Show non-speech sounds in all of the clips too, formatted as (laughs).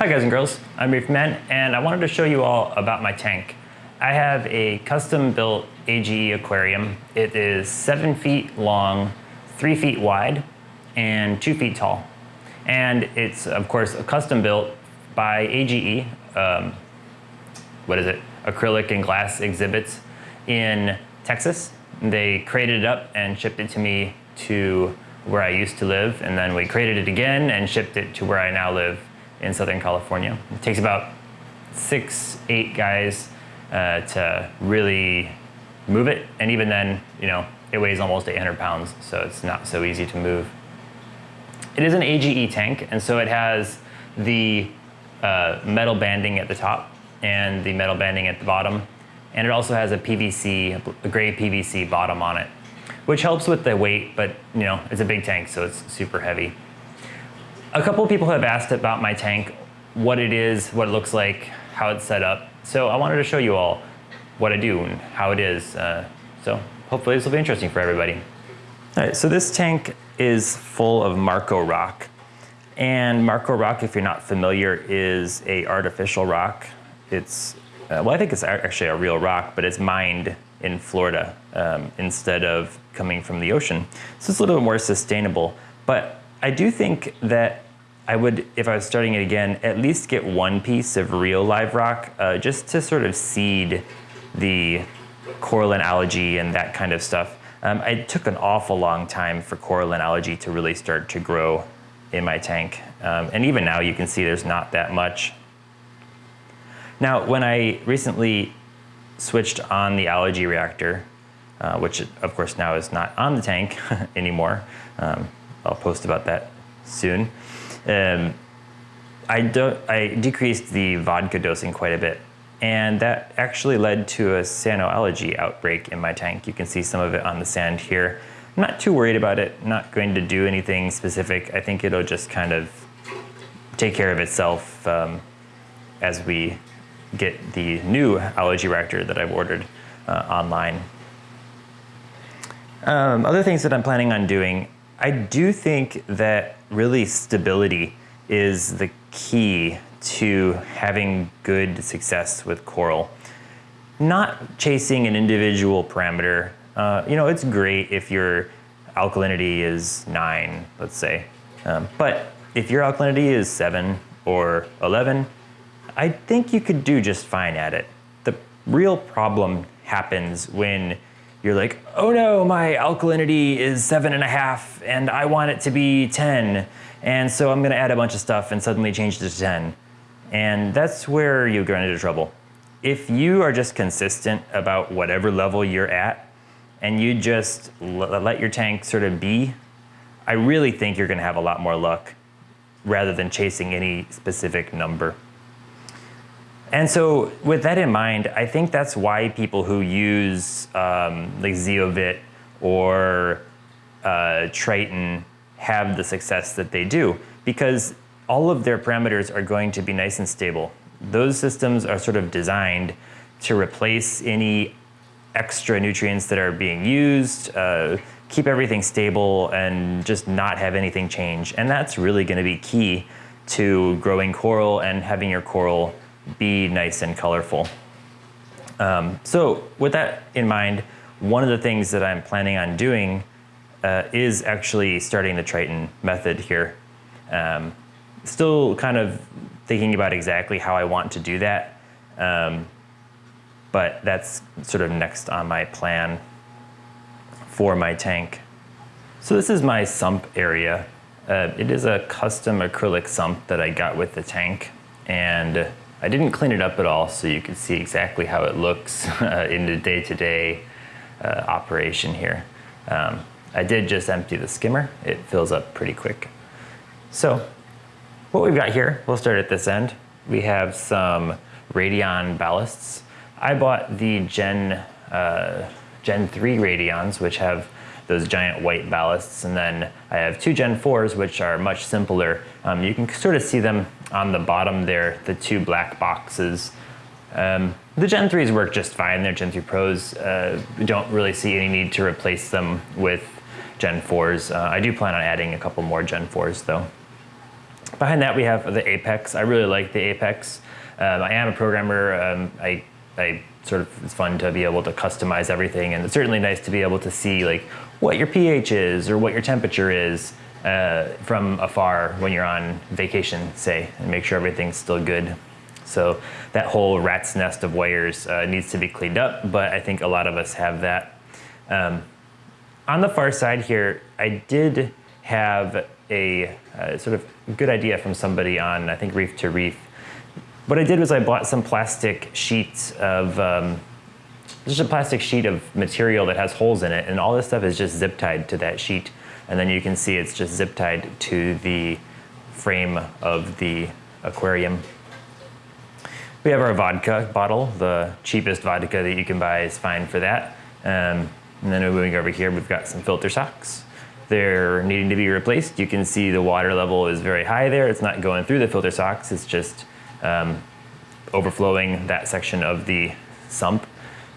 Hi guys and girls, I'm Reef Man and I wanted to show you all about my tank. I have a custom built AGE aquarium. It is seven feet long, three feet wide, and two feet tall. And it's of course custom built by AGE, um, what is it, acrylic and glass exhibits in Texas. They created it up and shipped it to me to where I used to live and then we created it again and shipped it to where I now live in Southern California. It takes about six, eight guys uh, to really move it. And even then, you know, it weighs almost 800 pounds, so it's not so easy to move. It is an AGE tank, and so it has the uh, metal banding at the top and the metal banding at the bottom. And it also has a PVC, a gray PVC bottom on it, which helps with the weight, but you know, it's a big tank, so it's super heavy. A couple people have asked about my tank, what it is, what it looks like, how it's set up. So I wanted to show you all what I do and how it is. Uh, so hopefully this will be interesting for everybody. All right, so this tank is full of Marco rock. And Marco rock, if you're not familiar, is a artificial rock. It's, uh, well, I think it's actually a real rock, but it's mined in Florida um, instead of coming from the ocean. So it's a little bit more sustainable. But I do think that I would, if I was starting it again, at least get one piece of real live rock uh, just to sort of seed the coralline algae and that kind of stuff. Um, it took an awful long time for coralline algae to really start to grow in my tank. Um, and even now you can see there's not that much. Now, when I recently switched on the algae reactor, uh, which of course now is not on the tank (laughs) anymore, um, I'll post about that soon. Um, I, do, I decreased the vodka dosing quite a bit and that actually led to a cyanoalgae outbreak in my tank. You can see some of it on the sand here. I'm not too worried about it, not going to do anything specific. I think it'll just kind of take care of itself um, as we get the new algae reactor that I've ordered uh, online. Um, other things that I'm planning on doing, I do think that really stability is the key to having good success with coral. Not chasing an individual parameter. Uh, you know, it's great if your alkalinity is nine, let's say. Um, but if your alkalinity is seven or 11, I think you could do just fine at it. The real problem happens when you're like, oh no, my alkalinity is seven and a half and I want it to be 10. And so I'm gonna add a bunch of stuff and suddenly change it to 10. And that's where you get into trouble. If you are just consistent about whatever level you're at and you just let your tank sort of be, I really think you're gonna have a lot more luck rather than chasing any specific number. And so with that in mind, I think that's why people who use um, like Zeovit or uh, Triton have the success that they do because all of their parameters are going to be nice and stable. Those systems are sort of designed to replace any extra nutrients that are being used, uh, keep everything stable and just not have anything change. And that's really gonna be key to growing coral and having your coral be nice and colorful. Um, so with that in mind, one of the things that I'm planning on doing uh, is actually starting the Triton method here. Um, still kind of thinking about exactly how I want to do that, um, but that's sort of next on my plan for my tank. So this is my sump area. Uh, it is a custom acrylic sump that I got with the tank and I didn't clean it up at all so you can see exactly how it looks (laughs) uh, in the day-to-day -day, uh, operation here. Um, I did just empty the skimmer. It fills up pretty quick. So what we've got here, we'll start at this end. We have some Radion ballasts. I bought the Gen, uh, Gen 3 Radions, which have those giant white ballasts. And then I have two Gen 4s, which are much simpler. Um, you can sort of see them on the bottom there, the two black boxes. Um, the Gen 3s work just fine. They're Gen 3 Pros. Uh, don't really see any need to replace them with Gen 4s. Uh, I do plan on adding a couple more Gen 4s though. Behind that we have the Apex. I really like the Apex. Um, I am a programmer. Um, I, I sort of, it's fun to be able to customize everything and it's certainly nice to be able to see like what your pH is or what your temperature is uh, from afar when you're on vacation, say, and make sure everything's still good. So that whole rat's nest of wires uh, needs to be cleaned up, but I think a lot of us have that. Um, on the far side here, I did have a uh, sort of good idea from somebody on, I think, Reef2Reef. What I did was I bought some plastic sheets of, um, just a plastic sheet of material that has holes in it, and all this stuff is just zip tied to that sheet. And then you can see it's just zip tied to the frame of the aquarium. We have our vodka bottle. The cheapest vodka that you can buy is fine for that. Um, and then moving over here, we've got some filter socks. They're needing to be replaced. You can see the water level is very high there. It's not going through the filter socks. It's just um, overflowing that section of the sump.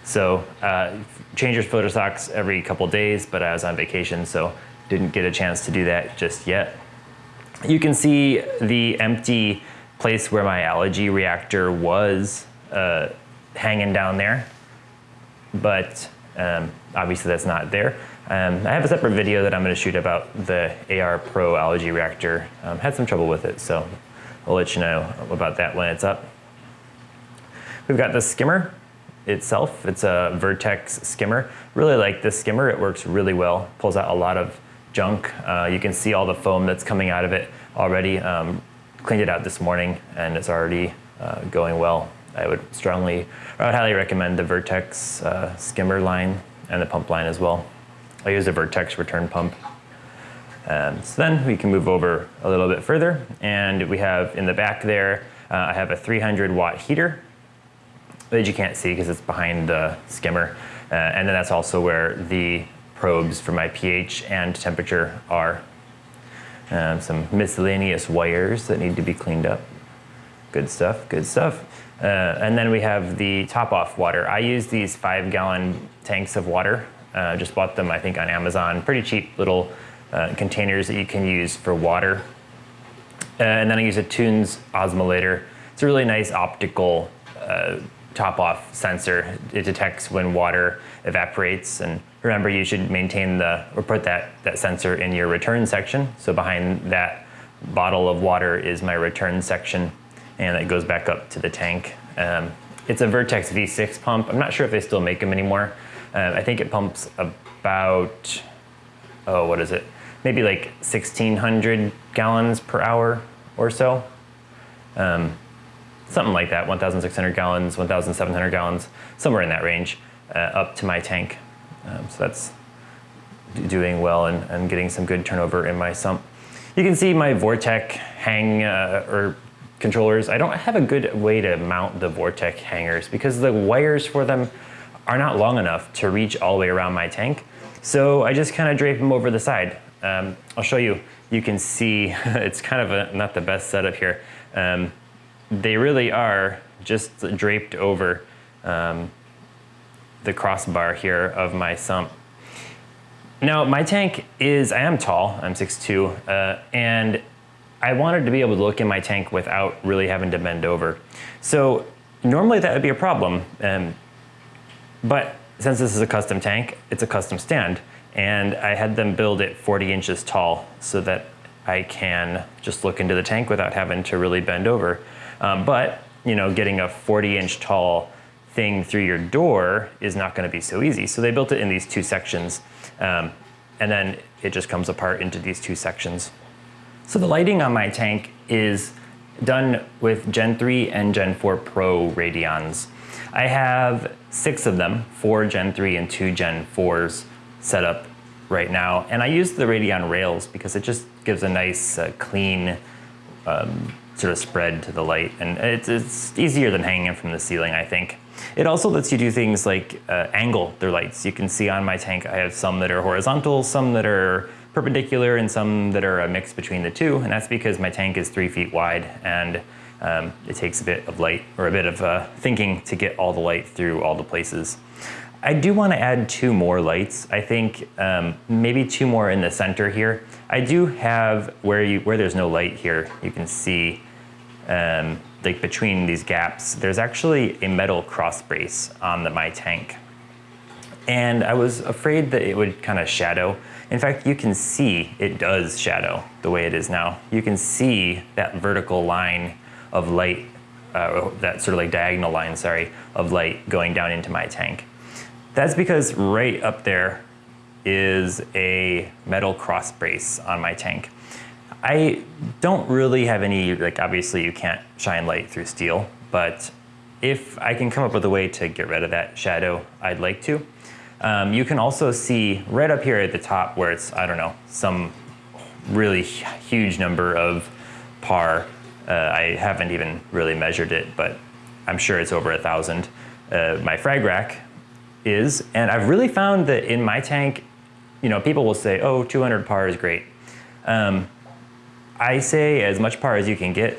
So uh, change your filter socks every couple days, but I was on vacation, so didn't get a chance to do that just yet. You can see the empty place where my algae reactor was uh, hanging down there, but um, obviously that's not there. Um, I have a separate video that I'm going to shoot about the AR Pro algae reactor. Um, had some trouble with it, so I'll let you know about that when it's up. We've got the skimmer itself. It's a Vertex skimmer. Really like this skimmer. It works really well. Pulls out a lot of junk. Uh, you can see all the foam that's coming out of it already. Um, cleaned it out this morning and it's already uh, going well. I would strongly, I would highly recommend the Vertex uh, skimmer line and the pump line as well. I use a Vertex return pump. Um, so then we can move over a little bit further and we have in the back there, uh, I have a 300 watt heater that you can't see because it's behind the skimmer. Uh, and then that's also where the probes for my pH and temperature are. Um, some miscellaneous wires that need to be cleaned up. Good stuff, good stuff. Uh, and then we have the top off water. I use these five gallon tanks of water uh, just bought them, I think, on Amazon. Pretty cheap little uh, containers that you can use for water. Uh, and then I use a Tunze osmolator. It's a really nice optical uh, top-off sensor. It detects when water evaporates. And remember, you should maintain the, or put that, that sensor in your return section. So behind that bottle of water is my return section, and it goes back up to the tank. Um, it's a Vertex V6 pump. I'm not sure if they still make them anymore. Um, I think it pumps about, oh, what is it? Maybe like 1,600 gallons per hour or so. Um, something like that, 1,600 gallons, 1,700 gallons, somewhere in that range, uh, up to my tank. Um, so that's doing well and, and, getting some good turnover in my sump. You can see my Vortech hang uh, or controllers. I don't have a good way to mount the Vortech hangers because the wires for them are not long enough to reach all the way around my tank. So I just kind of drape them over the side. Um, I'll show you. You can see (laughs) it's kind of a, not the best setup here. Um, they really are just draped over um, the crossbar here of my sump. Now my tank is, I am tall, I'm 6'2", uh, and I wanted to be able to look in my tank without really having to bend over. So normally that would be a problem. Um, but since this is a custom tank, it's a custom stand. And I had them build it 40 inches tall so that I can just look into the tank without having to really bend over. Um, but, you know, getting a 40 inch tall thing through your door is not gonna be so easy. So they built it in these two sections. Um, and then it just comes apart into these two sections. So the lighting on my tank is done with Gen 3 and Gen 4 Pro Radions. I have six of them, four Gen 3 and two Gen 4s set up right now. And I use the Radion rails because it just gives a nice, uh, clean um, sort of spread to the light. And it's, it's easier than hanging it from the ceiling, I think. It also lets you do things like uh, angle their lights. You can see on my tank, I have some that are horizontal, some that are perpendicular, and some that are a mix between the two. And that's because my tank is three feet wide and um, it takes a bit of light or a bit of uh, thinking to get all the light through all the places. I do want to add two more lights. I think um, maybe two more in the center here. I do have where you where there's no light here. You can see um, like between these gaps. There's actually a metal cross brace on the, my tank, and I was afraid that it would kind of shadow. In fact, you can see it does shadow the way it is now. You can see that vertical line of light, uh, that sort of like diagonal line, sorry, of light going down into my tank. That's because right up there is a metal cross brace on my tank. I don't really have any, like obviously you can't shine light through steel, but if I can come up with a way to get rid of that shadow, I'd like to. Um, you can also see right up here at the top where it's, I don't know, some really huge number of par. Uh, I haven't even really measured it, but I'm sure it's over a thousand. Uh, my frag rack is. And I've really found that in my tank, you know, people will say, oh, 200 par is great. Um, I say as much par as you can get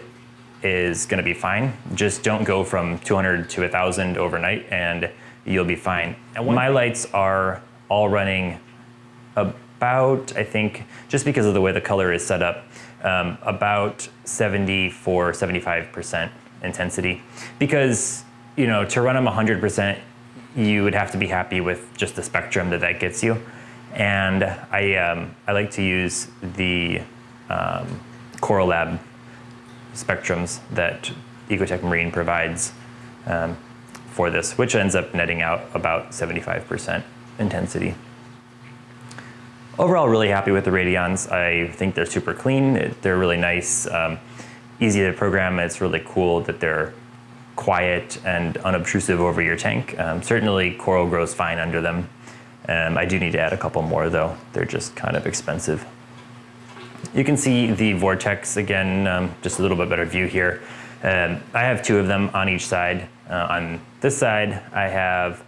is gonna be fine. Just don't go from 200 to 1,000 overnight and you'll be fine. And my lights are all running about, I think, just because of the way the color is set up, um, about 74, 75% intensity. Because, you know, to run them 100%, you would have to be happy with just the spectrum that that gets you. And I, um, I like to use the um, Coral Lab spectrums that Ecotech Marine provides um, for this, which ends up netting out about 75% intensity. Overall, really happy with the Radions. I think they're super clean. They're really nice, um, easy to program. It's really cool that they're quiet and unobtrusive over your tank. Um, certainly coral grows fine under them. Um, I do need to add a couple more though. They're just kind of expensive. You can see the Vortechs again, um, just a little bit better view here. Um, I have two of them on each side. Uh, on this side, I have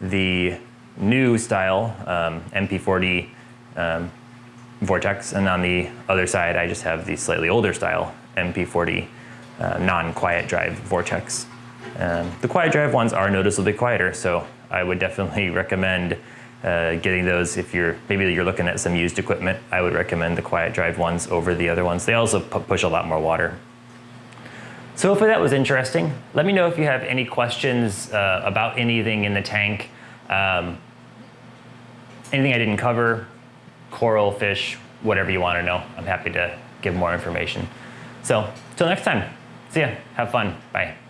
the new style um, MP40 um, vortex, and on the other side, I just have the slightly older style MP40 uh, non-quiet drive Vortex. Um, the quiet drive ones are noticeably quieter, so I would definitely (laughs) recommend uh, getting those if you're maybe you're looking at some used equipment. I would recommend the quiet drive ones over the other ones. They also push a lot more water. So hopefully that was interesting. Let me know if you have any questions uh, about anything in the tank. Um, anything I didn't cover, coral, fish, whatever you want to know. I'm happy to give more information. So, till next time. See ya. Have fun. Bye.